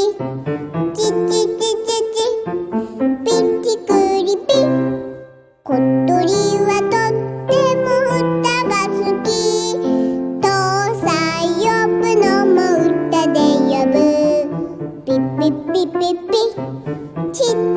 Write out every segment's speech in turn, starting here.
チチチチチピッチクリピこっとりはとってもうたがすきとうさんよぶのもうたでよぶピッピッピッピッピッチッ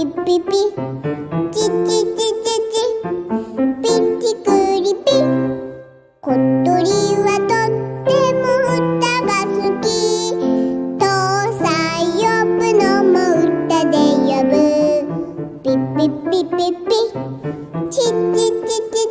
リピピチチチチチピチクリピ小鳥はとってもうたがすきとうさんよぶのもうたでよぶピピピピピチチチチチ